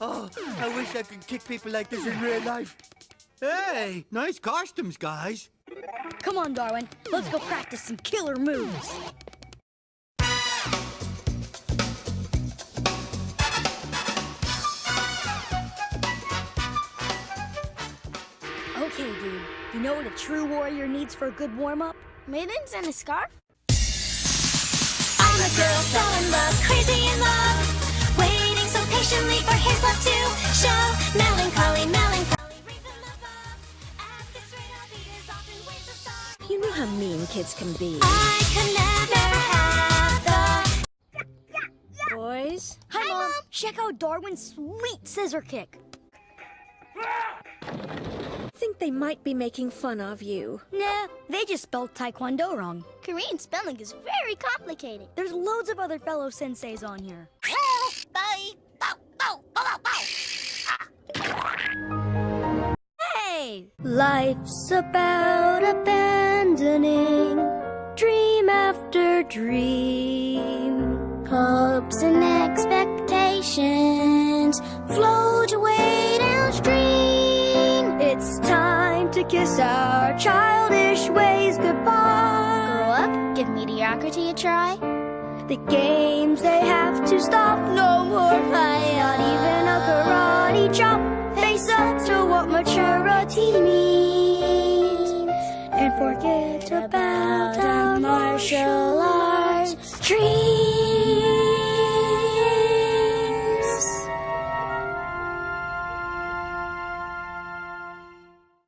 Oh, I wish I could kick people like this in real life. Hey, nice costumes, guys. Come on, Darwin. Let's go practice some killer moves. Okay, dude. You know what a true warrior needs for a good warm-up? Mittens and a scarf? I'm a girl so in love, crazy in love Waiting so patiently for his love to show Melancholy, melancholy, reason above At this rate I'll be as often ways a star You know how mean kids can be. I could never have the Boys? Hi, Mom. Check out Darwin's sweet scissor kick. Think they might be making fun of you. Nah, they just spelled Taekwondo wrong. Korean spelling is very complicated. There's loads of other fellow senseis on here. Bye! Bow, bow, bow, bow, Hey! Life's about abandoning dream after dream. Hopes and to kiss our childish ways goodbye. Grow up, give mediocrity a try. The games they have to stop, no more high, not even a karate chop. Face up to what maturity means, and forget about our martial arts dreams.